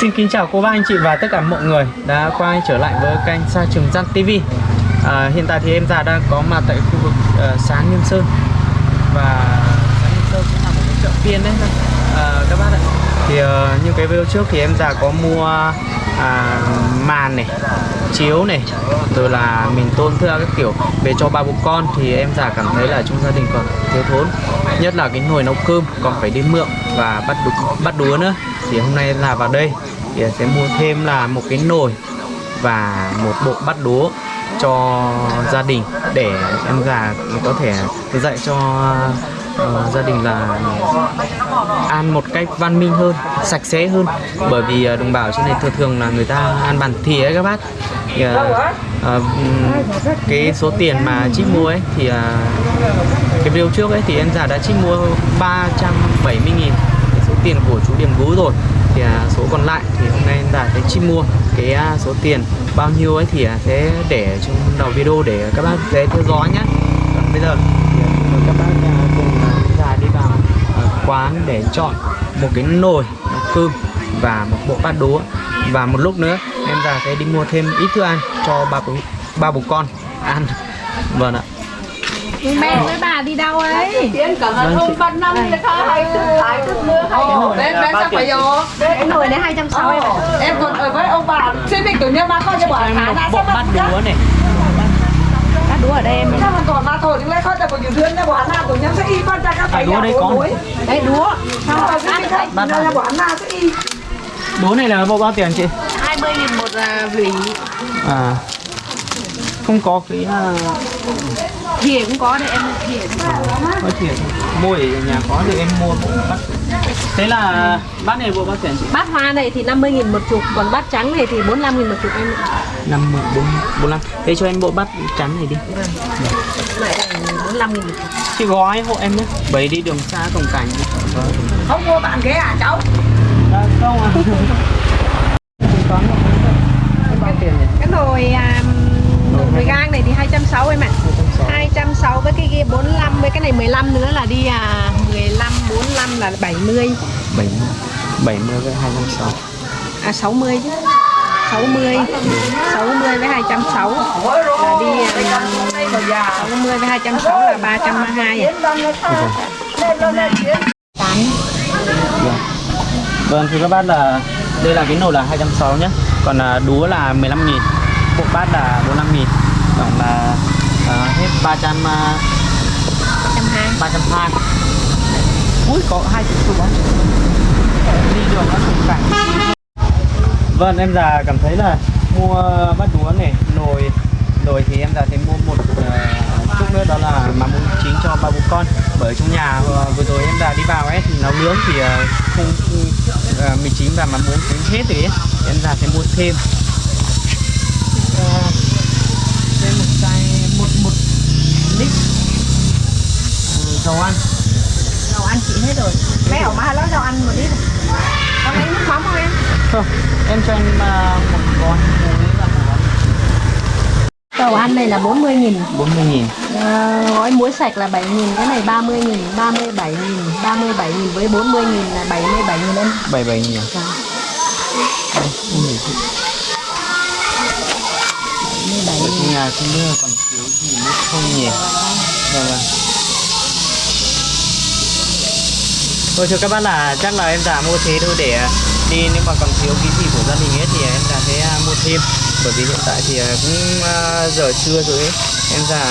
Xin kính chào cô bác anh chị và tất cả mọi người đã quay trở lại với kênh Sa Trường Giang TV à, Hiện tại thì em già đang có mặt tại khu vực uh, Sáng Nghiêm Sơn. Và Sáng Nghiêm Sơn cũng là một cái chợ phiên đấy. À, các bác ạ. Thì uh, như cái video trước thì em già có mua à, màn này, chiếu này Rồi là mình tôn thưa các kiểu về cho ba bố con Thì em già cảm thấy là trong gia đình còn thiếu thốn. Nhất là cái nồi nấu cơm còn phải đi mượn và bắt đú, bắt đúa nữa. Thì hôm nay là vào đây thì sẽ mua thêm là một cái nồi và một bộ bắt đúa cho gia đình để em già có thể dạy cho uh, gia đình là ăn một cách văn minh hơn sạch sẽ hơn. Bởi vì à, đồng bào trên này thường thường là người ta ăn bàn thìa ấy các bác. Thì, uh, uh, cái số tiền mà chị mua ấy thì uh, cái video trước ấy thì em già đã chị mua 370 nghìn. Số tiền của chú Điểm Gú rồi. Thì à, số còn lại thì hôm nay đã thấy chị mua. Cái à, số tiền bao nhiêu ấy thì à, sẽ để trong đầu video để các bác dễ theo dõi nhé còn bây giờ thì các bác à, cùng à, già đi vào à, quán để chọn một cái nồi cơm và một bộ bát đũa. Và một lúc nữa em già sẽ đi mua thêm ít thức ăn cho ba bố ba bố con ăn. Vâng ạ. Mẹ với bà đi đâu ấy? Tiến cẩn thận Vâng, không chị. bắt năm thì khai hay tức bên ba chắc tiền. phải vô cái nồi đấy 260 em ạ Em còn ở với ông bà. Xin mình tự nhiên mà coi cho bà em sao bát mà đũa này đũa ở đây em. Các phải đũa đây có. đấy mà sẽ y đũa này là bộ bao tiền chị? 20 nghìn một à, vỉ. À. Không có cái uh, thìa cũng có đây em thìa. cũng có. tiền mua ở nhà có thì em mua bát thế là bát này bộ bao tiền chị? Bát hoa này thì 50 nghìn một chục còn bát trắng này thì 45 nghìn một chục em ạ. năm mươi bốn bốn năm thế cho em bộ bát trắng này đi. Này đây 45 nghìn một chục. Chị gói hộ em nhé. Bởi đi đường xa cổng cảnh. Vâng Không mua bạn ghé à cháu? À, không à toán bao tiền nhỉ? Cái nồi à, nồi gang này thì 260 em ạ. 260 với cái kia 45 với cái này 15 nữa là đi à 15 45 là 70 bảy bảy mươi với hai trăm sáu. À 60 chứ. 60 60 với 260 là đi à, 60 với 260 là 320 à. Tán. vâng thưa các bác là đây là cái nồi là 260 nhé còn à, đúa là 15 nghìn bộ bát là 45 nghìn. Tổng là à, hết 300 à, 120 320 Ui có hai chục bóng Đi đường nó cũng cảnh Vâng em già cảm thấy là mua bát đũa này nồi rồi thì em già thấy mua một uh, chút nữa đó là mắm bún chính cho ba bố con. Bởi trong nhà uh, vừa rồi em già đi vào ấy thì nấu nướng thì uh, không mì chính và mắm bún cũng hết rồi ấy. Em già sẽ mua thêm. Thêm một chai một một lít. Uh, dầu ăn ăn chị hết rồi Mấy ổng mà lấy dầu ăn một ít Có lấy nước mắm không em? không em cho em uh, một gói muối và một gói Dầu ăn này là 40 nghìn 40 nghìn à, Gói muối sạch là 7 nghìn Cái này 30 nghìn 37 nghìn 37 nghìn với 40 nghìn là 77 nghìn em 77 nghìn à? Dạ. Gì. 77 Ở nghìn nhà không biết là còn thiếu gì nữa không nhỉ Vâng vâng Thôi thưa các bác là chắc là em già mua thế thôi để đi nếu mà còn thiếu cái gì của gia đình ấy thì em già sẽ à, mua thêm. Bởi vì hiện tại thì à, cũng à, giờ trưa rồi ấy em già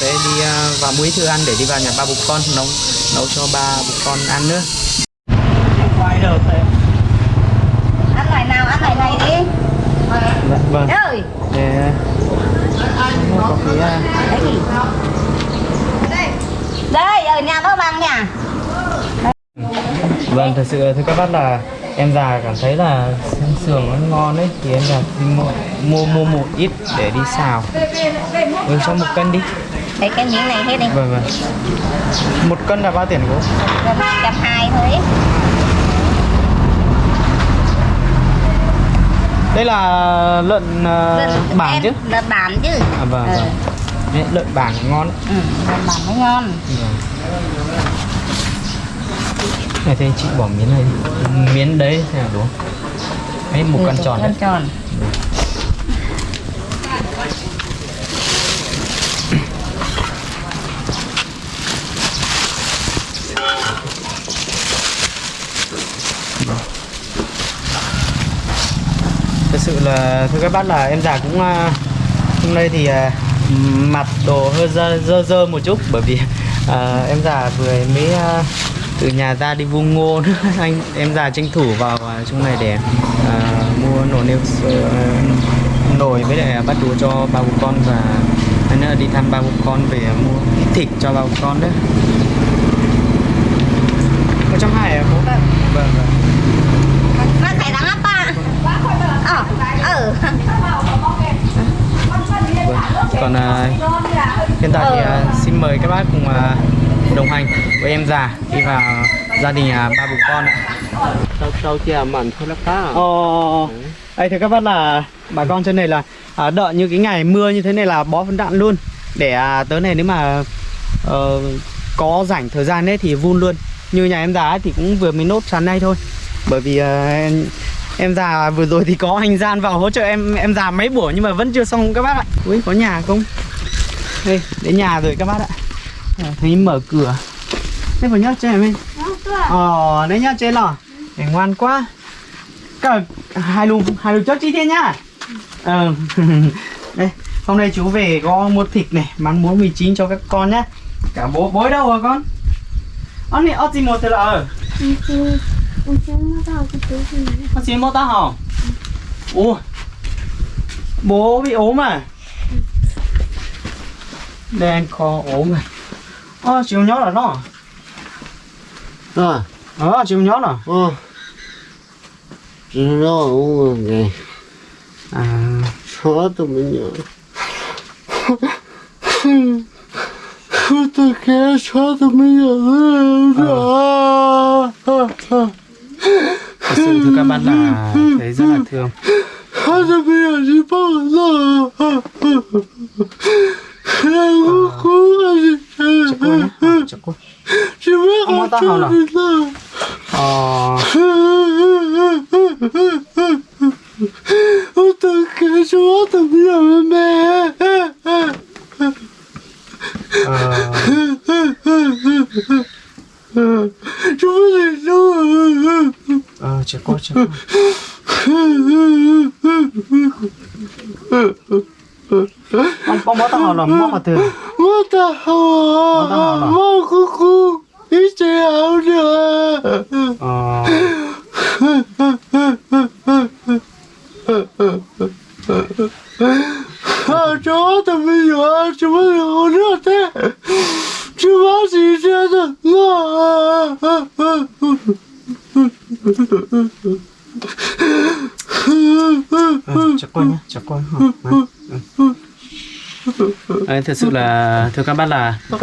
sẽ đi vào muối thư ăn để đi vào nhà ba bố con nấu nấu cho ba bố con ăn nữa. Quay đầu thế Ăn lại nào ăn lại này đi. Vâng. Ơi để mua có cái à, Đây ở nhà bác bằng nha Vâng, thật sự thưa các bác là em già cảm thấy là xương sườn nó ngon đấy thì em già mua mua mua một ít để đi xào. Ừ, cho một cân đi. Thấy cái miếng này hết đi Vâng vâng. Một cân là bao tiền cô? Gần 120 thôi Đây là lợn uh, bản chứ? Lợn bản chứ À vâng Ờ. vâng. Đấy, lợn bản ngon đấy. Ừ, lợn bản mới ngon Vâng. Này thì chị bỏ miếng này. Miếng đấy xem là đúng. Đấy, một con tròn đấy. tròn Thật sự là thưa các bác là em già cũng à, hôm nay thì à, mặt đồ hơi dơ dơ, dơ một chút bởi vì à, em già vừa mới à, từ nhà ra đi vu ngô nữa. anh em già tranh thủ vào à, trong này để à, mua nồi niêu sơ- nồi với lại bắt đũa cho ba bố con và hay nữa đi thăm ba bố con về mua ít thịt cho ba bố con đấy một trăm hai à bố vâng vâng Mas thầy đang apa? Ờ, ờ. Vâng. Còn à, hiện tại thì à, xin mời các bác cùng à, đồng hành với em già đi vào gia đình à, ba bố con ạ. tao tao chỉ mặn thôi là cá Ồ, đây thì các bác là bà con trên này là à, đợi như cái ngày mưa như thế này là bó phân đạn luôn để à, tới này nếu mà ờ, có rảnh thời gian ấy thì vun luôn. Như nhà em già ấy thì cũng vừa mới nốt sáng nay thôi. Bởi vì à, em, em già vừa rồi thì có anh gian vào hỗ trợ em em già mấy buổi nhưng mà vẫn chưa xong các bác ạ. Ui có nhà không? Đây, đến nhà rồi các bác ạ. À, thấy mở cửa. Thế vào nhá cho em ơi. Ờ, đấy nhá trên lò. Để ngoan quá. Cả hai lùm, hai lùm chốt chi thế nhá. Ờ. đây, hôm nay chú về có mua thịt này, mắm muối mì chính cho các con nhá. Cả bố bố ở đâu hả con? Ông này, ông gì một thế là ở? Ông gì một ta hả? Ủa. Bố bị ốm à? Đen kho ốm này. Ờ, chịu nhó là nó. à? Ờ, chịu nhó là. ờ. Chỉ nó uống cái À, số tụi mình nhớ. Tôi kia số tụi mình nhớ. Thật sự thưa các bạn là thấy rất là thương. số tụi mình nhớ chỉ bao giờ em cũng cũng Chắc cô nhá, ờ, chắc cô. chỉ biết Ông ta hào nào? Ờ, tôi kia số tụi mình nhớ mẹ ờ, chúng mình đâu ờ, chắc cô, chắc cô. Ông, ông bó tao hỏi là móc vào từ. What the hell? What the hell nào? Mơ cu cu. Ý chế áo nữa. Ờ, À, chó thì bây giờ chú mới được nữa thế. Chú bác gì thế được. ờ, chắc cô nhá, chắc cô. Ờ, ờ. Đấy, thật sự là thưa các bác là uh,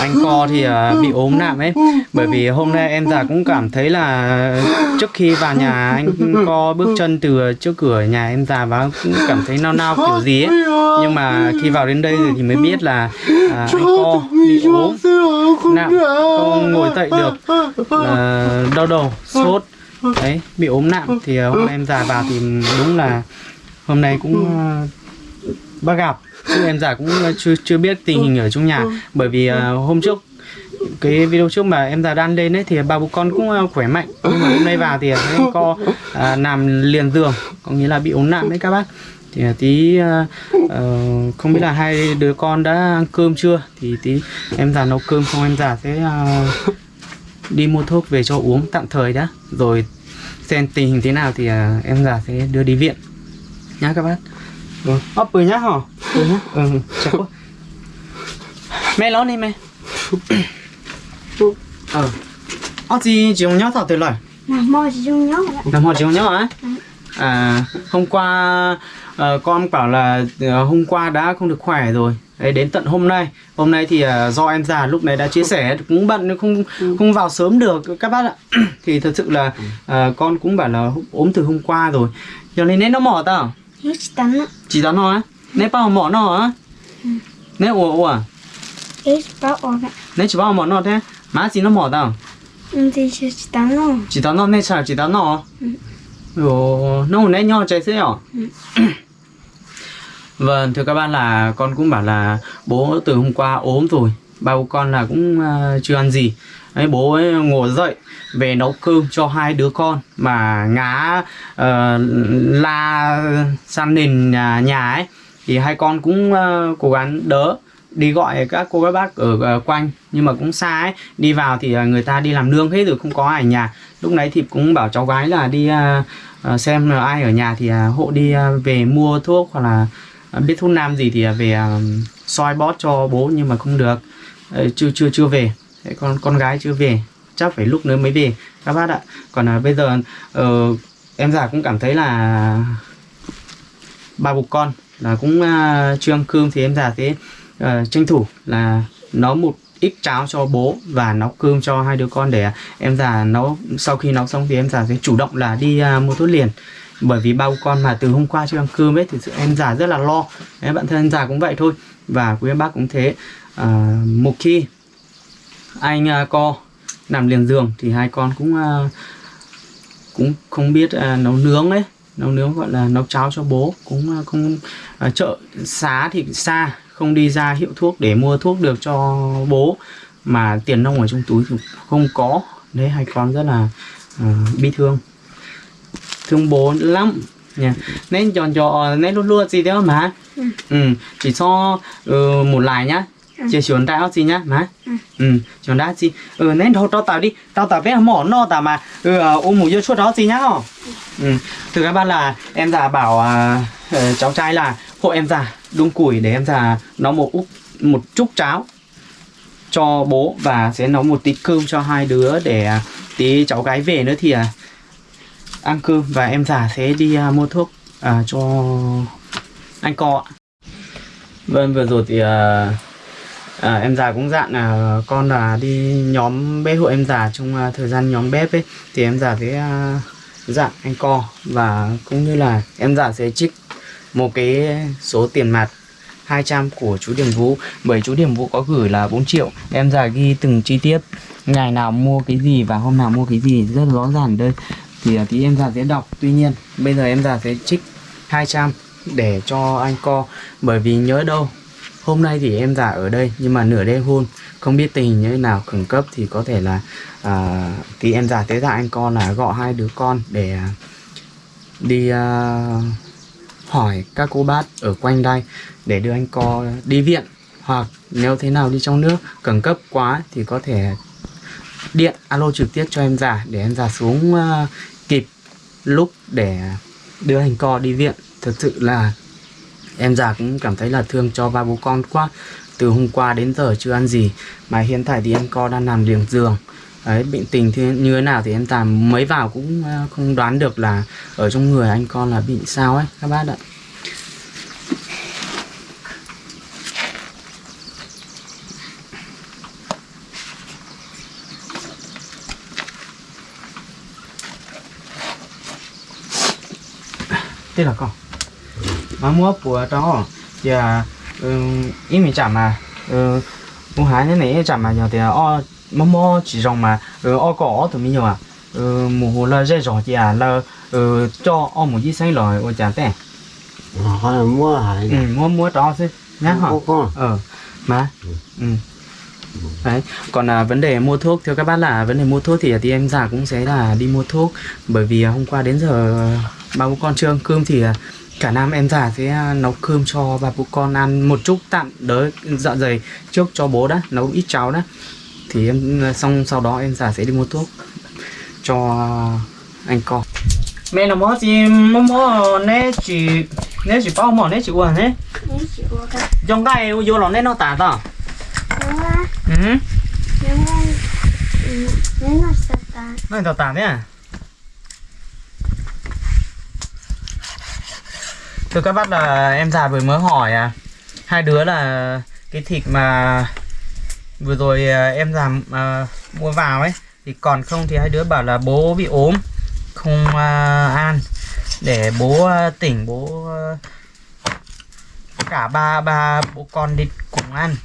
anh co thì uh, bị ốm nặng ấy. Bởi vì hôm nay em già cũng cảm thấy là trước khi vào nhà anh co bước chân từ trước cửa nhà em già và cũng cảm thấy nao nao kiểu gì ấy. Nhưng mà khi vào đến đây rồi thì mới biết là uh, anh co bị ốm nặng không ngồi dậy được. Uh, đau đầu sốt đấy bị ốm nặng thì uh, hôm nay em già vào thì đúng là hôm nay cũng uh, bác gặp chứ em già cũng chưa chưa biết tình hình ở trong nhà. Bởi vì ờ, hôm trước cái video trước mà em già đan lên ấy thì ba bố con cũng ờ, khỏe mạnh. Nhưng mà hôm nay vào thì thấy co à, nằm liền giường có nghĩa là bị ốm nặng đấy các bác. Thì ờ, tí ờ, ờ, không biết là hai đứa con đã ăn cơm chưa? Thì tí em già nấu cơm xong em già sẽ ờ, đi mua thuốc về cho uống tạm thời đã. Rồi xem tình hình thế nào thì ờ, em già sẽ đưa đi viện. Nhá các bác. Rồi ấp bự nhá hả nhá ừ. Chắc quá mẹ lớn đi mẹ. Ờ. Ơ gì chị không nhớ thảo từ lời Nào, mò chỉ dùng nhớ làm họ chị không nhớ hả à hôm qua ờ, con bảo là ờ, hôm qua đã không được khỏe rồi. Đấy, đến tận hôm nay. Hôm nay thì ờ, do em già lúc này đã chia sẻ cũng bận nên không không vào sớm được các bác ạ. Thì thật sự là ờ, con cũng bảo là ốm từ hôm qua rồi. Giờ nên nó mỏ tao. Chỉ tắn á. chỉ nó á nè bao mỏ nó á? Nè ủa ủa? Chỉ bao nè chỉ bao mỏ nó thế. Má chỉ nó mỏ tao. Ừ, thì chỉ tắn nó. chỉ tao nó nè chả chỉ tao nó. Ồ, nó nãy nho trái sữa hả? Vâng, thưa các bạn là con cũng bảo là bố từ hôm qua ốm rồi. Ba bố con là cũng ờ, chưa ăn gì. Đấy, bố ấy ngồi dậy về nấu cơm cho hai đứa con Mà ngá ờ, la san nền nhà, nhà ấy thì hai con cũng uh, cố gắng đỡ đi gọi các cô các bác ở uh, quanh. Nhưng mà cũng xa ấy đi vào thì uh, người ta đi làm nương hết rồi không có ai ở nhà. Lúc nãy thì cũng bảo cháu gái là đi uh, xem là ai ở nhà thì uh, hộ đi uh, về mua thuốc hoặc là uh, biết thuốc nam gì thì uh, về uh, soi bót cho bố nhưng mà không được. Uh, chưa chưa chưa về. Thế con con gái chưa về. Chắc phải lúc nữa mới về các bác ạ. Còn ờ, bây giờ uh, em già cũng cảm thấy là ba bục con là cũng uh, chưa ăn cơm thì em già thế uh, tranh thủ là nấu một ít cháo cho bố và nấu cơm cho hai đứa con để à, em già nấu sau khi nấu xong thì em già sẽ chủ động là đi uh, mua thuốc liền. Bởi vì bao con mà từ hôm qua chưa ăn cơm ấy thì em già rất là lo. Đấy, bạn thân em già cũng vậy thôi. Và quý em bác cũng thế. À, một khi anh à, co nằm liền giường thì hai con cũng à, cũng không biết à, nấu nướng đấy nấu nướng gọi là nấu cháo cho bố cũng à, không à, chợ xá thì xa không đi ra hiệu thuốc để mua thuốc được cho bố. Mà tiền nông ở trong túi thì không có đấy hai con rất là à, bi thương. Thương bố lắm nha nên chọn cho nên luôn luôn gì đó mà? Ừ. Chỉ cho ừ, một lại nhá chỉ chuẩn đại gì nhá má. Ừ. Chuẩn đại gì ừ nên thôi tao tạo đi. Tao tạo bé mỏ no tao mà. Ừ ờ, ôm một vô chuột đó gì nhá ừ. Từ các bạn là em già bảo à, ờ, cháu trai là hộ em già đun củi để em già nấu một úp một chút cháo cho bố và sẽ nấu một tí cơm cho hai đứa để à, tí cháu gái về nữa thì à, ăn cơm và em già sẽ đi à, mua thuốc à, cho anh co ạ. Vâng vừa rồi thì à, à, em già cũng dặn là con là đi nhóm bếp hộ em già trong à, thời gian nhóm bếp ấy. Thì em già với à, dặn anh co và cũng như là em già sẽ trích một cái số tiền mặt 200 của chú Điểm Vũ. Bởi chú Điểm Vũ có gửi là 4 triệu. Em già ghi từng chi tiết ngày nào mua cái gì và hôm nào mua cái gì rất rõ ràng đây. Thì à, tí em già sẽ đọc. Tuy nhiên bây giờ em già sẽ trích 200 để cho anh co. Bởi vì nhớ đâu hôm nay thì em già ở đây nhưng mà nửa đêm hôn. Không biết tình hình như thế nào khẩn cấp thì có thể là à, thì em già tế dạ anh con là gọi hai đứa con để à, đi à, hỏi các cô bác ở quanh đây để đưa anh co đi viện. Hoặc nếu thế nào đi trong nước khẩn cấp quá thì có thể điện alo trực tiếp cho em già để em già xuống uh, kịp lúc để đưa anh co đi viện. Thực sự là em già cũng cảm thấy là thương cho ba bố con quá. Từ hôm qua đến giờ chưa ăn gì, mà hiện tại thì anh con đang nằm liềng giường. Đấy, bệnh tình thì như thế nào thì em tạm mới vào cũng ờ, không đoán được là ở trong người anh con là bị sao ấy, các bác ạ. Thế là con mà mua của đó thì à, ừ, ý mình chả mà ừ, mua hái thế này chả mà nhiều thì o mà mua chỉ rong mà ừ, o có tụi mình nhiều à. Ừ, mùa hồ là dễ rồi thì à là ừ, cho o một ít xanh rồi o tệ họ là mua hải ừ, mua mua đó chứ nhá hả? ờ mà ừ. đấy còn à, vấn đề mua thuốc theo các bác là vấn đề mua thuốc thì, thì em già cũng sẽ là đi mua thuốc. Bởi vì à, hôm qua đến giờ ba bố con chưa ăn cơm thì à, cả năm em già sẽ à, nấu cơm cho ba bố con ăn một chút tạm đỡ dạ dày trước cho bố đã nấu ít cháo đã. Thì em à, xong sau đó em già sẽ đi mua thuốc cho anh con. Mẹ nó mua gì? Mua mua nè chỉ nè chỉ bao mỏ nè chỉ uống nè trong cái vô lòng nè nó tả là ừ. Ừ, sợ ta nó tả thế thưa các bác là em già vừa mới hỏi à. Hai đứa là cái thịt mà vừa rồi à, em già à, mua vào ấy thì còn không thì hai đứa bảo là bố bị ốm không à, ăn. Để bố à, tỉnh bố à, cả ba ba bố con đi cùng ăn.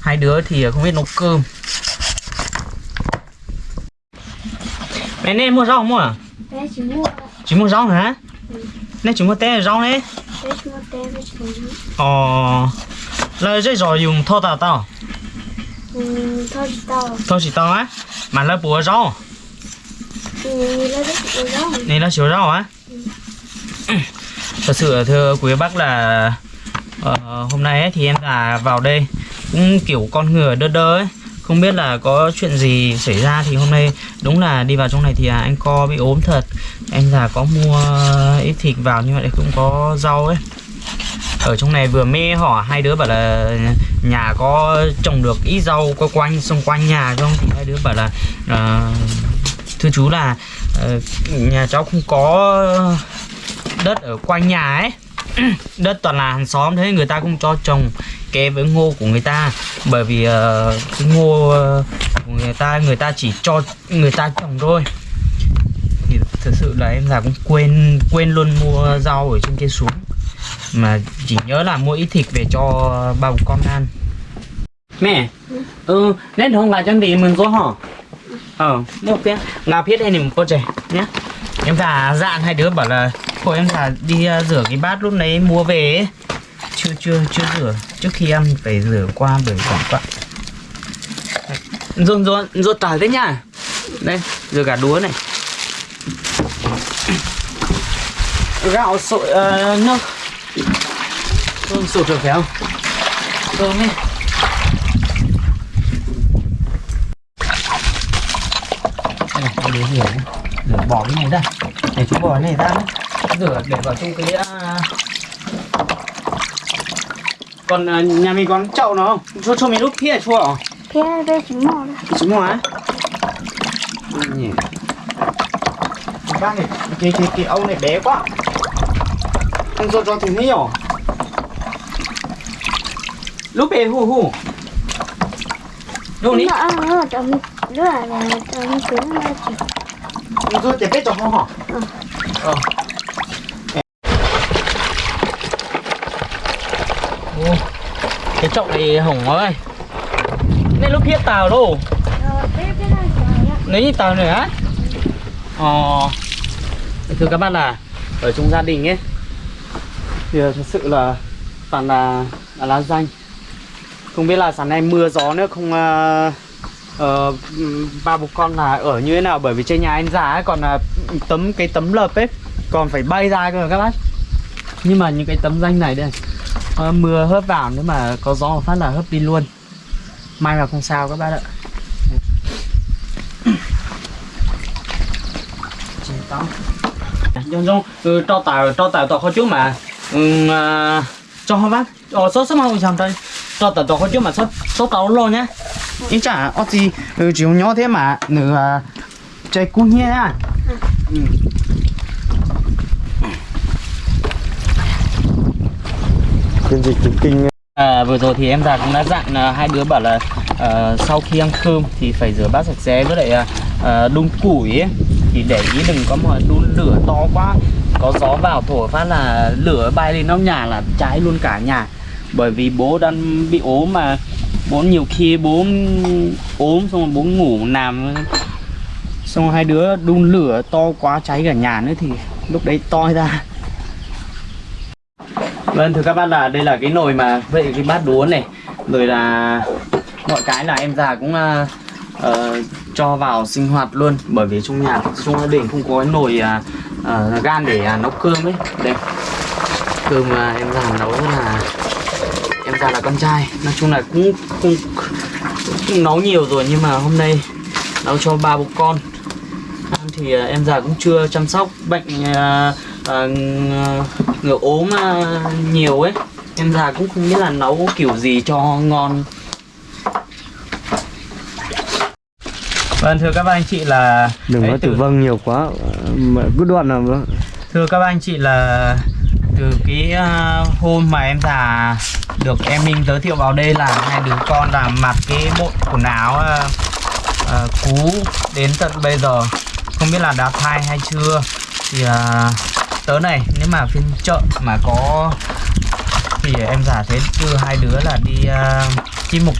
Hai đứa thì không biết nấu cơm. Mẹ nên mua rau không mua à Bé chỉ mua. Chỉ mua rau hả nên chỉ mua té rau đấy chúng chúng ờ là dây rồi dùng thô tao tao Ừ, thô chỉ tao á mà là bùa rau. Ừ, này là chiều rau á. Thật sự thưa quý bác là ờ, hôm nay ấy, thì em là vào đây cũng kiểu con ngựa đơ đơ ấy không biết là có chuyện gì xảy ra thì hôm nay đúng là đi vào trong này thì à, anh co bị ốm thật. Em già có mua ít thịt vào nhưng mà lại cũng có rau ấy. Ở trong này vừa mê hỏi hai đứa bảo là nhà có trồng được ít rau có quanh xung quanh nhà không? Thì hai đứa bảo là uh, thưa chú là uh, nhà cháu không có đất ở quanh nhà ấy. Đất toàn là hàng xóm thế người ta cũng cho trồng kè với ngô của người ta. Bởi vì ờ, cái ngô ờ, của người ta người ta chỉ cho người ta trồng thôi. Thì thực sự là em già cũng quên quên luôn mua rau ở trên kia xuống. Mà chỉ nhớ là mua ít thịt về cho ba bố con ăn. Mẹ ừ nên không là chân đi mình có hả? Ờ được kia ngà biết thì một cô trẻ nhé em già dạn hai đứa bảo là thôi em già đi uh, rửa cái bát lúc đấy mua về ấy chưa chưa chưa rửa. Trước khi ăn phải rửa qua bởi quảng quạ dồn dồn dồn tỏi đấy nhá. Đây rửa cả đúa này. Gạo sội uh, nước. Cơm sụt rồi phải không? Cơm đi. Đây này, để rửa rửa bỏ cái này ra. Để chú bỏ cái này ra đấy rửa để vào trong cái ờ, còn à, nhà mình có chậu nó không? Cho cho mình lúc kia chua à? Thế đây chúng mò đây chú mua á? Nhỉ. Bác này cái cái cái ông này bé quá. Không cho cho thì nhiều lúc bé hù hù. Lúc ní. Nó cho mình Đứa là cho mình cứ nó chỉ không cho để bé cho hả? Ừ. ờ cái này hỏng ơi nên lúc kia tàu đâu? Lấy gì tàu nữa ờ. Thưa các bạn là ở trong gia đình ấy thì ờ, thật sự là toàn là, là lá danh. Không biết là sáng nay mưa gió nữa không uh, uh, ba bố con là ở như thế nào? Bởi vì trên nhà anh già ấy còn là tấm cái tấm lợp ấy còn phải bay ra cơ các bác. Nhưng mà những cái tấm danh này đây ờ, mưa hớp vào nếu mà có gió một phát là hớp đi luôn. May mà không sao các bác ạ. Dông ừ, cho tàu cho tàu tàu khó chú mà. Ừ, à, cho họ bác. Ờ số số mau chẳng đây cho tàu tàu khó chú mà số số tàu luôn nhá. Ý chả ở gì ừ, chỉ nhỏ thế mà nữa à, chạy cuốn nhé. À ừ. Phiên dịch thực kinh À, vừa rồi thì em già cũng đã dặn uh, hai đứa bảo là uh, sau khi ăn cơm thì phải rửa bát sạch sẽ với lại uh, đun củi ấy. thì để ý đừng có mà đun lửa to quá. Có gió vào thổi phát là lửa bay lên nóc nhà là cháy luôn cả nhà. Bởi vì bố đang bị ốm mà. Bố nhiều khi bố ốm xong rồi bố ngủ nằm. Xong rồi hai đứa đun lửa to quá cháy cả nhà nữa thì lúc đấy toi ra. Vâng thưa các bác là đây là cái nồi mà vậy cái bát đũa này. Rồi là mọi cái là em già cũng uh, uh, cho vào sinh hoạt luôn. Bởi vì trong nhà trong gia đình không có cái nồi uh, uh, gan để uh, nấu cơm ấy. Đây. Cơm uh, em già nấu là em già là con trai. Nói chung là cũng cũng, cũng nấu nhiều rồi nhưng mà hôm nay nấu cho ba bố con. Thì uh, em già cũng chưa chăm sóc bệnh uh, uh, ngựa ốm uh, nhiều ấy. Em già cũng không biết là nấu kiểu gì cho ngon. Vâng thưa các bác anh chị là Đừng nói từ- tử vong nhiều quá. Mà cứ đoạn nào vâng Thưa các bác anh chị là từ cái uh, hôm mà em già được em Minh giới thiệu vào đây là hai đứa con là mặc cái bộ quần áo uh, uh, cú đến tận bây giờ. Không biết là đã thai hay chưa? Thì uh, tớ này nếu mà phiên chợ mà có thì em giả thế đưa hai đứa là đi uh, chi mục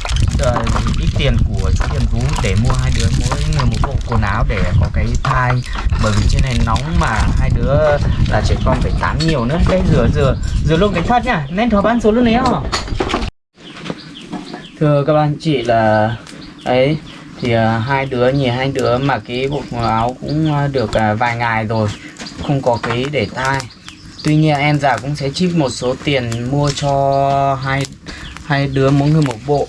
uh, ít tiền của chú tiền Vũ để mua hai đứa mỗi người một bộ quần áo để có cái thai. Bởi vì trên này nóng mà hai đứa là trẻ con phải tắm nhiều nữa. Đây rửa rửa rửa luôn cái phát nhá. Nên thỏa bán số lúc đấy không thưa các bạn chị là ấy thì uh, hai đứa nhì hai đứa mà cái bộ quần áo cũng uh, được uh, vài ngày rồi không có cái để thai tuy nhiên em già cũng sẽ chip một số tiền mua cho hai hai đứa mỗi người một bộ.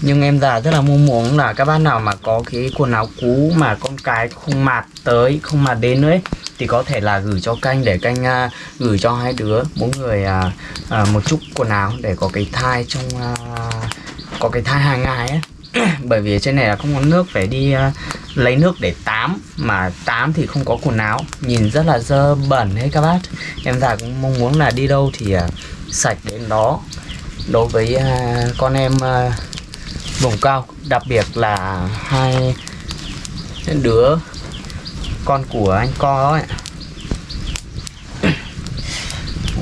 Nhưng em già rất là mong muốn là các bác nào mà có cái quần áo cũ mà con cái không mạt tới không mạt đến nữa ấy, thì có thể là gửi cho canh để canh uh, gửi cho hai đứa mỗi người uh, uh, một chút quần áo để có cái thai trong uh, có cái thai hàng ngày ấy. bởi vì trên này là không có nước phải đi uh, lấy nước để tắm. Mà tắm thì không có quần áo. Nhìn rất là dơ bẩn hết các bác. Em già cũng mong muốn là đi đâu thì uh, sạch đến đó. Đối với uh, con em uh, vùng cao đặc biệt là hai đứa con của anh co ấy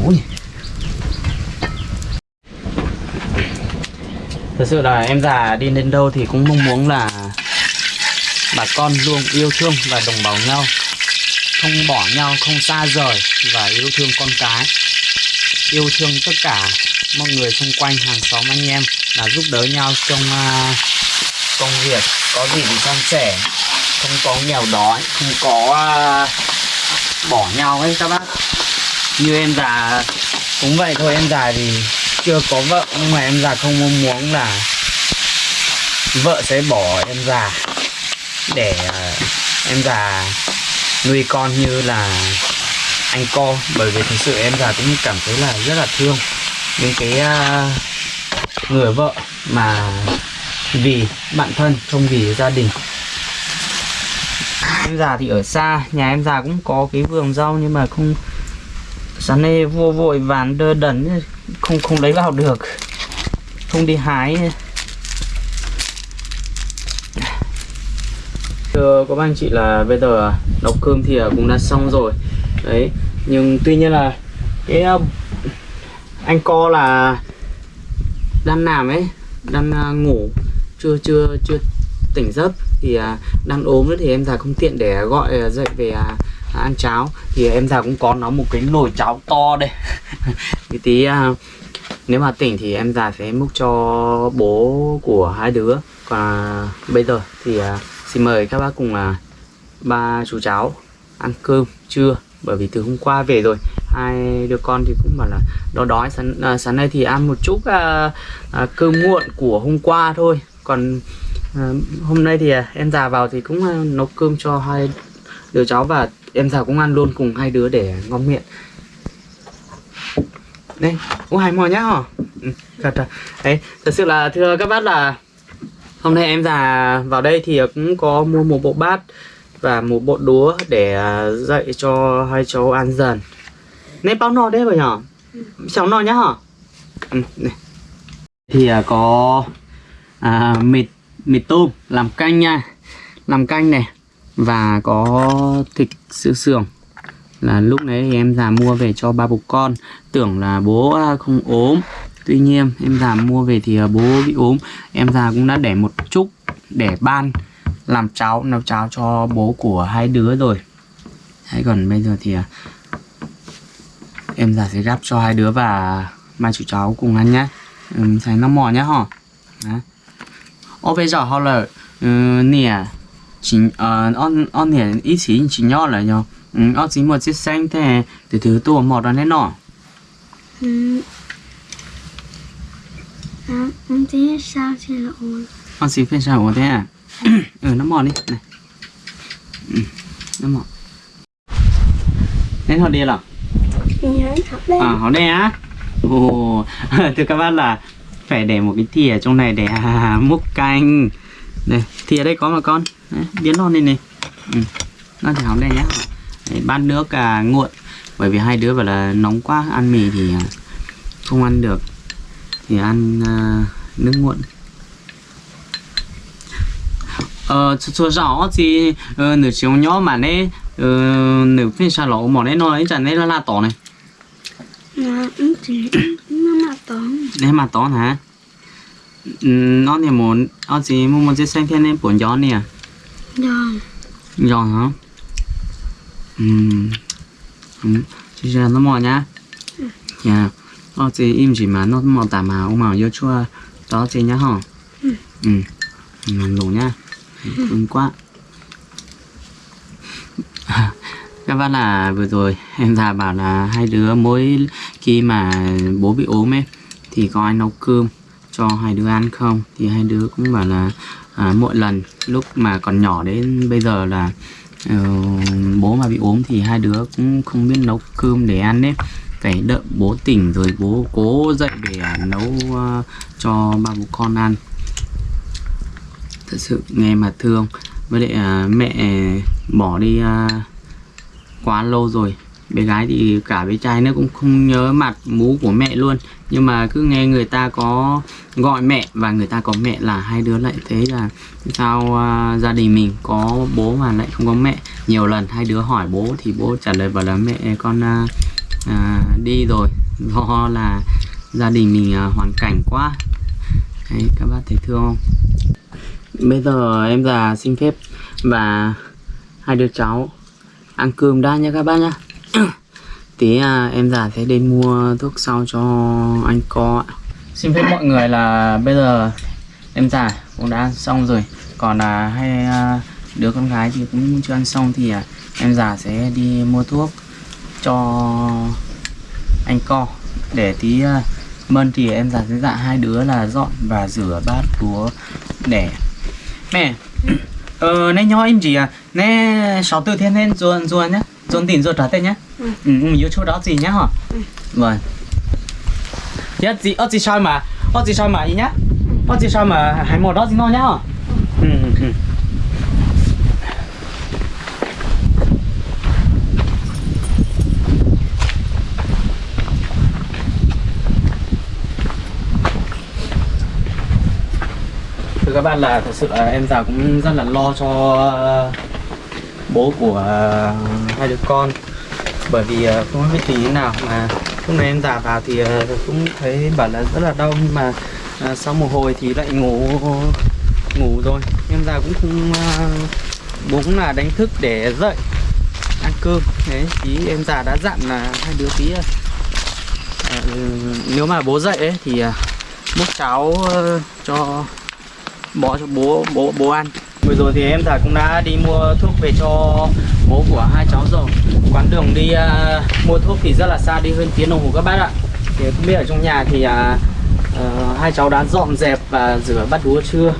Ui thật sự là em già đi đến đâu thì cũng mong muốn là bà con luôn yêu thương và đồng bào nhau. Không bỏ nhau không xa rời và yêu thương con cái. Yêu thương tất cả mọi người xung quanh hàng xóm anh em là giúp đỡ nhau trong uh, công việc. Có gì thì san sẻ. Không có nghèo đói không có uh, bỏ nhau ấy các bác. Như em già cũng vậy thôi em già thì chưa có vợ nhưng mà em già không mong muốn là vợ sẽ bỏ em già để uh, em già nuôi con như là anh co. Bởi vì thực sự em già cũng cảm thấy là rất là thương đến cái uh, người vợ mà vì bạn thân không vì gia đình. Em già thì ở xa nhà em già cũng có cái vườn rau nhưng mà không sáng nay vô vội vàng đơ đẩn không không lấy vào được. Không đi hái. Thưa các anh chị là bây giờ nấu cơm thì à, cũng đã xong rồi. Đấy, nhưng tuy nhiên là cái à, anh co là đang làm ấy, đang à, ngủ, chưa chưa chưa tỉnh giấc thì đang ốm nữa thì em già không tiện để gọi dậy về ăn cháo. Thì em già cũng có nó một cái nồi cháo to đây. Thì tí à, nếu mà tỉnh thì em già sẽ múc cho bố của hai đứa. Còn à, bây giờ thì à, xin mời các bác cùng uh, ba chú cháu ăn cơm trưa. Bởi vì từ hôm qua về rồi hai đứa con thì cũng bảo là đói đói. Sáng, à, sáng nay thì ăn một chút à, à, cơm muộn của hôm qua thôi. Còn à, hôm nay thì à, em già vào thì cũng à, nấu cơm cho hai đứa cháu và em già cũng ăn luôn cùng hai đứa để ngon miệng. Đây ô hai mò nhá hả? Ừ, thật à. đấy thật sự là thưa các bác là hôm nay em già vào đây thì cũng có mua một bộ bát và một bộ đũa để à, dạy cho hai cháu ăn dần. Nên bao no đấy rồi nhở cháu no nhá hả? Ừ, này. thì à, có à, mịt mịt tôm làm canh nha. Làm canh này và có thịt sữa sườn là lúc đấy thì em già mua về cho ba bố con. Tưởng là bố à, không ốm. Tuy nhiên em già mua về thì à, bố bị ốm. Em già cũng đã để một chút để ban làm cháo nấu cháo cho bố của hai đứa rồi. Hay còn bây giờ thì à, em già sẽ gắp cho hai đứa và mai chú cháu cùng ăn nhé ừ, thấy nó mò nhá hả? Ô bây giờ họ là ừ, nè chỉ ờ on on nè ít chỉ chỉ nhỏ là nhau ừ ở chỉ một chiếc xanh thế từ thứ tua mò đó nên nọ Ừ. À, em sao thì là ổn. con xí phải sao thế à ừ nó mò đi này ừ, nó mò nên họ đi là đây. à họ đây á ồ thưa các bạn là phải để một cái thìa trong này để à, múc canh đây thìa đây có mà con Đấy, biến nó lên này. Ừ. nó thì hỏng đây nhá. Đấy, bát nước à, nguội. Bởi vì hai đứa bảo là nóng quá ăn mì thì à, không ăn được. Thì ăn à, nước nguội. Ờ số rõ thì ờ, nửa chiều nhỏ mà nè ờ, nửa phiên xa lỗ mà nè nó ấy chẳng nè là la tỏ này. Nó cũng chỉ nó mà tón hả? Ừ, nó thì muốn, nó chỉ muốn một chiếc xanh thiên nên bốn gió nè. Rồi Giòn hả? Ừ. Ừ. Chỉ là nó mò nhá. Dạ. Nó chỉ im chỉ mà nó mò tà mà ông mò vô chua. Đó chỉ nhá hả? Ừ. Ừ. Làm đủ nhá. Cưng quá. Các bác là vừa rồi em già bảo là hai đứa mỗi khi mà bố bị ốm ấy thì có ai nấu cơm cho hai đứa ăn không? Thì hai đứa cũng bảo là à, mỗi lần lúc mà còn nhỏ đến bây giờ là uh, bố mà bị ốm thì hai đứa cũng không biết nấu cơm để ăn đấy, phải đợi bố tỉnh rồi bố cố dậy để à, nấu uh, cho ba bố con ăn. Thật sự nghe mà thương. Với lại à, mẹ bỏ đi à, quá lâu rồi bé gái thì cả bé trai nó cũng không nhớ mặt mú của mẹ luôn. Nhưng mà cứ nghe người ta có gọi mẹ và người ta có mẹ là hai đứa lại thấy là sao uh, gia đình mình có bố mà lại không có mẹ. Nhiều lần hai đứa hỏi bố thì bố trả lời bảo là mẹ con uh, uh, đi rồi. Do là gia đình mình uh, hoàn cảnh quá. Đấy, các bác thấy thương không? Bây giờ em già xin phép và hai đứa cháu ăn cơm đã nha các bác nhá. tí à, em già sẽ đi mua thuốc sau cho anh co ạ. Xin phép mọi người là bây giờ em già cũng đã ăn xong rồi. Còn là hai à, đứa con gái thì cũng chưa ăn xong thì à, em già sẽ đi mua thuốc cho anh co. Để tí à, mân thì em già sẽ dặn hai đứa là dọn và rửa bát đũa để mẹ ờ nãy nhỏ em gì à? Nè sáu tư thiên thiên ruồn ruồn nhá. Ruồn tỉnh ruồn trả tên nhá ừ ừ chỗ đó gì nhá hả? Vâng nhất gì ở gì sao mà ở gì sao mà ý nhá. Ở gì sao mà hải một đó gì nó nhá hả? Ừ ừ ừ. Các bạn là thật sự là em già cũng rất là lo cho ờ, bố của ờ, hai đứa con bởi vì ờ, không biết tình thế nào mà lúc này em già vào thì ờ, cũng thấy bảo là rất là đau nhưng mà ờ, sau một hồi thì lại ngủ ngủ rồi. Em già cũng không bố cũng là đánh thức để dậy ăn cơm. Đấy tí em già đã dặn là hai đứa tí à, nếu mà bố dậy ấy thì múc cháo cho bỏ cho bố bố bố ăn vừa rồi thì em già cũng đã đi mua thuốc về cho bố của hai cháu rồi. Quán đường đi uh, mua thuốc thì rất là xa đi hơn tiếng đồng hồ các bác ạ. Thì không biết ở trong nhà thì uh, uh, hai cháu đã dọn dẹp và rửa bát đũa chưa?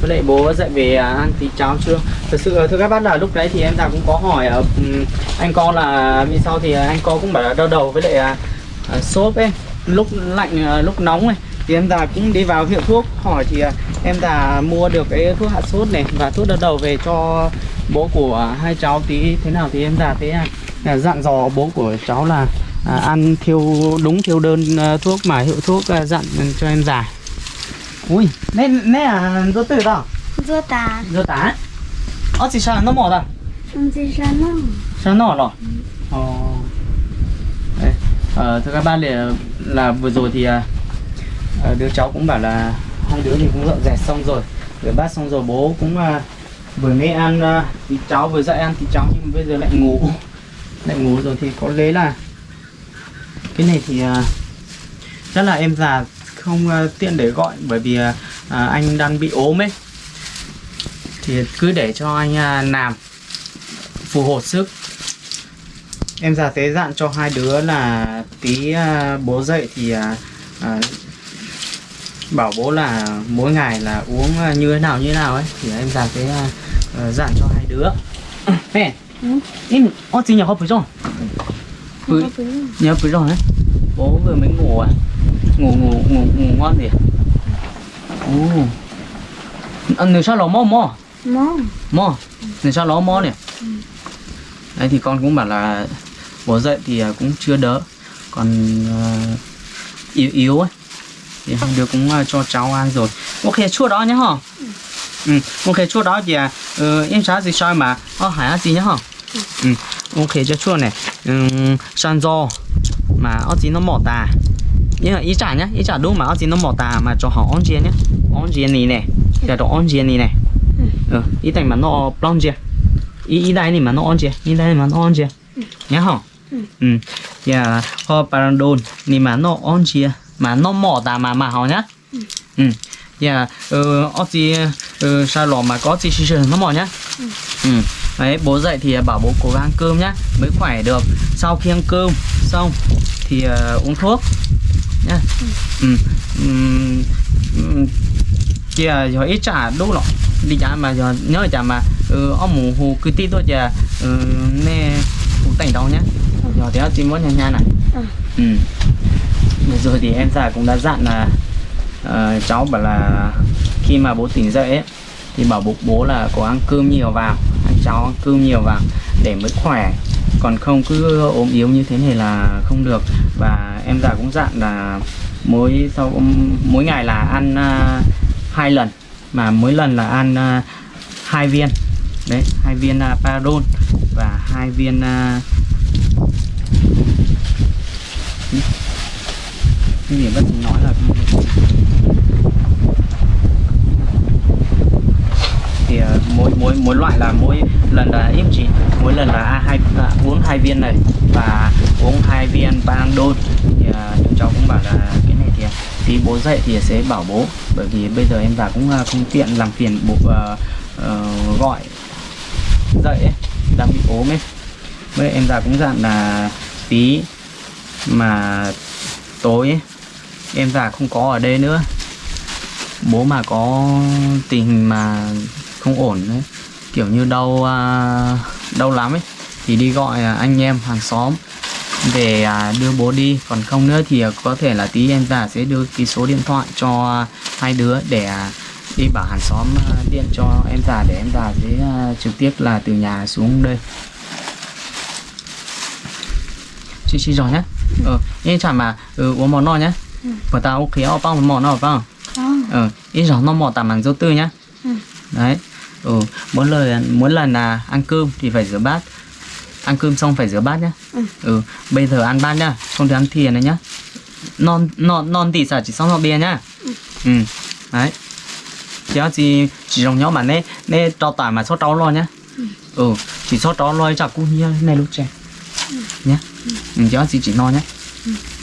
Với lại bố dậy về à, ăn tí cháo chưa? Thật sự ờ, thưa các bác là lúc đấy thì em già cũng có hỏi uh, anh con là vì sao thì anh con cũng bảo là đau đầu với lại uh, sốt ấy. Lúc lạnh uh, lúc nóng này thì em già cũng đi vào hiệu thuốc hỏi thì à, em già mua được cái thuốc hạ sốt này và thuốc đau đầu về cho bố của hai cháu tí thế nào thì em già thế à, là dặn dò bố của cháu là à, ăn theo đúng theo đơn à, thuốc mà hiệu thuốc à, dặn cho em già ui nè nè à dô tử đó Dưa tà dô tá ờ chỉ sao nó mỏ đó Không gì ra nó sao nọ rồi ờ. Đấy. Ờ, thưa các bạn là, là vừa rồi thì à, đứa cháu cũng bảo là hai đứa thì cũng dọn dẹp xong rồi rửa bát xong rồi bố cũng à, vừa mới ăn à, thì cháu vừa dậy ăn thì cháu nhưng bây giờ lại ngủ lại ngủ rồi thì có lẽ là cái này thì à, chắc là em già không à, tiện để gọi bởi vì à, à, anh đang bị ốm ấy. Thì cứ để cho anh à, làm phù hộ sức. Em già tế dặn cho hai đứa là tí à, bố dậy thì à, à, bảo bố là mỗi ngày là uống à, như thế nào như thế nào ấy thì em tế à, à, dặn cho hai đứa. Mẹ em ô chị nhớ không phải rồi nhớ phải rồi đấy. Bố vừa mới ngủ à ngủ ngủ ngủ ngủ ngon gì ồ ăn nửa sao lẩu mò mò Mó mò nửa sao lẩu mò nè đấy thì con cũng bảo là bố dậy thì à, cũng chưa đỡ. Còn à, yếu yếu ấy thì hai đứa cũng ờ, cho cháu ăn rồi. Ok chua đó nhá hả? Ừ ok chua đó thì ờ, ừ, em sáng gì sao mà. Ờ hải gì nhá hả? Ừ ok cho chua này. Ừ, san mà ở gì nó mỏ tà. Nhưng mà ý trả nhá ý trả đúng mà ở gì nó mỏ tà mà cho họ on gì nhá. On gì này này giờ cho on gì này này. Ừ ý thành mà nó plong gì. ý ý đây này mà nó on gì ý đây mà nó on gì nhá hả? Ừ giờ họ parandon này mà nó on gì mà nó mỏ tà mà mà họ nhá? Ừ. Giờ ờ ở chỉ ờ sao lò mà có chỉ chỉ nó mỏ nhá? Ừ. Đấy bố dậy thì bảo bố cố gắng cơm nhá mới khỏe được. Sau khi ăn cơm xong thì ờ, uống thuốc nhá. Ừ. Ừm, ừm, kia giờ ít trả đúng rồi đi trả mà giờ nhớ trả mà ừ, ông mù hù cứ tí thôi ừ, nè hù tỉnh đâu nhá. Giờ thì chỉ muốn nha nha này. Ừ. Vừa rồi thì em già cũng đã dặn là uh, cháu bảo là khi mà bố tỉnh dậy ấy thì bảo bố bố là có ăn cơm nhiều vào ăn cháu ăn cơm nhiều vào để mới khỏe. Còn không cứ ốm yếu như thế này là không được. Và em già cũng dặn là mỗi sau mỗi ngày là ăn uh, hai lần mà mỗi lần là ăn uh, hai viên. Đấy hai viên à, uh, paradol và hai viên uh, cái gì bác nói là thì à, mỗi mỗi mỗi loại là mỗi lần là ít chỉ. Mỗi lần là a hai à, uống hai viên này và uống hai viên Panadol. Thì à, chúng cháu cũng bảo là cái này thì à, tí bố dậy thì sẽ bảo bố. Bởi vì bây giờ em vào cũng à, không tiện làm phiền bố uh, uh, gọi dậy ấy, đang bị ốm ấy. Với em già cũng dặn là tí mà tối ấy, em già không có ở đây nữa. Bố mà có tình hình mà không ổn đấy kiểu như đau à, đau lắm ấy thì đi gọi à, anh em hàng xóm để à, đưa bố đi. Còn không nữa thì à, có thể là tí em già sẽ đưa cái số điện thoại cho hai đứa để à, đi bảo hàng xóm điện cho em già để em già sẽ trực tiếp là từ nhà xuống đây. Chị chị rồi nhé ờ nhưng chẳng mà ừ, uống món no nhé và tao ok ở bao món no phải không Không. ờ ít rồi nó mò tạm bằng dấu tư nhá. Ừ. đấy ừ mỗi lần mỗi lần là ăn cơm thì phải rửa bát. Ăn cơm xong phải rửa bát nhá. Ừ. ừ bây giờ ăn bát nhá không được ăn thìa này nhá. Non non non thì sao chỉ xong nó bia nhá. Ừ đấy. Chỉ chỉ chỉ dùng nhau mà nè nè trao tải mà sốt trâu lo nhá. Ừ chỉ sốt trâu lo chả cũng như này lúc trẻ. Nhá. Ừ. Chỉ chỉ chỉ no nhá.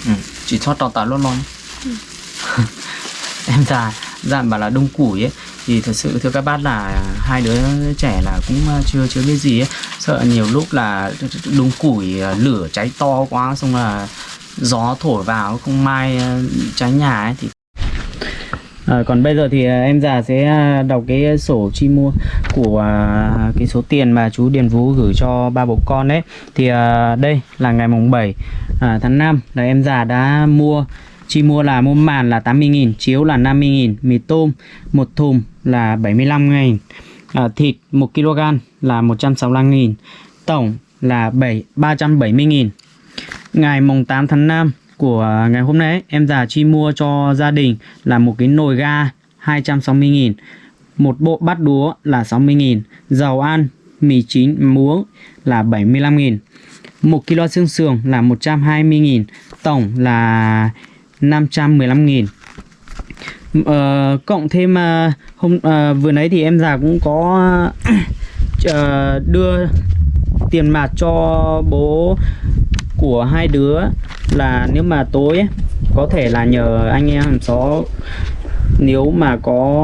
Ừ chỉ cho trâu tải luôn luôn ừ. em già dặn bảo là đông củi ấy, thì thật sự thưa các bác là hai đứa trẻ là cũng ờ, chưa chưa biết gì ấy sợ nhiều lúc là đống củi ờ, lửa cháy to quá, xong là gió thổi vào, không may ờ, cháy nhà ấy, thì À, còn bây giờ thì à, em già sẽ à, đọc cái sổ chi mua của à, cái số tiền mà chú Điền Vũ gửi cho ba bố con đấy thì à, đây là ngày mùng 7 à, tháng 5 là em già đã mua chi mua là mua màn là 80.000 chiếu là 50.000 mì tôm một thùng là 75.000 à, thịt 1 kg là 165.000 tổng là 7 370.000 ngày mùng 8 tháng 5 của ngày hôm nay em già chi mua cho gia đình là một cái nồi ga 260.000 một bộ bát đũa là 60.000 dầu ăn mì chín muống là 75.000 một kg xương sườn là 120.000 tổng là 515.000 ờ, cộng thêm ờ, hôm uh, vừa nãy thì em già cũng có uh, đưa tiền mặt cho bố của hai đứa là nếu mà tối ấy, có thể là nhờ anh em hàng xóm. Nếu mà có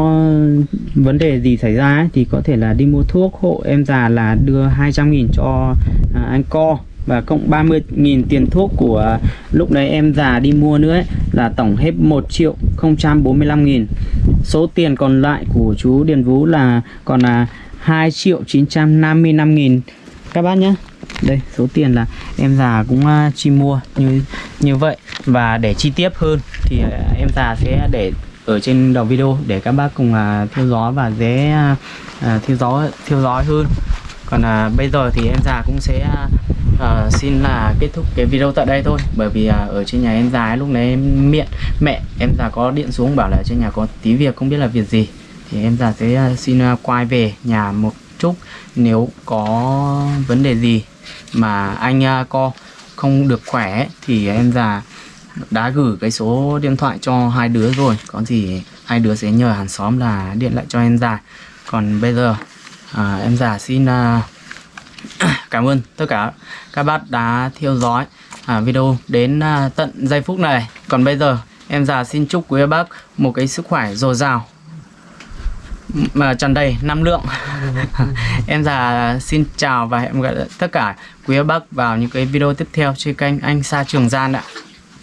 vấn đề gì xảy ra ấy, thì có thể là đi mua thuốc. Hộ em già là đưa 200.000 cho à, anh co và cộng 30.000 tiền thuốc của lúc đấy em già đi mua nữa ấy, là tổng hết 1 triệu 045.000 số tiền còn lại của chú Điền Vũ là còn là 2 triệu 955.000 các bác nhé đây số tiền là em già cũng à, chi mua như như vậy. Và để chi tiết hơn thì à, em già sẽ để ở trên đầu video để các bác cùng à, theo dõi và dễ theo dõi theo dõi hơn. Còn uh, bây giờ thì em già cũng sẽ à, xin là kết thúc cái video tại đây thôi. Bởi vì à, ở trên nhà em già ấy, lúc đấy em miệng mẹ em già có điện xuống bảo là trên nhà có tí việc không biết là việc gì. Thì em già sẽ xin quay về nhà một Trúc nếu có vấn đề gì mà anh à, co không được khỏe thì em già đã gửi cái số điện thoại cho hai đứa rồi. Có gì hai đứa sẽ nhờ hàng xóm là điện lại cho em già. Còn bây giờ à, em già xin à, cảm ơn tất cả các bác đã theo dõi à, video đến à, tận giây phút này. Còn bây giờ em già xin chúc quý bác một cái sức khỏe dồi dào mà tràn đầy năng lượng. Em già xin chào và hẹn gặp lại tất cả quý bác vào những cái video tiếp theo trên kênh anh Sa Trường Gian ạ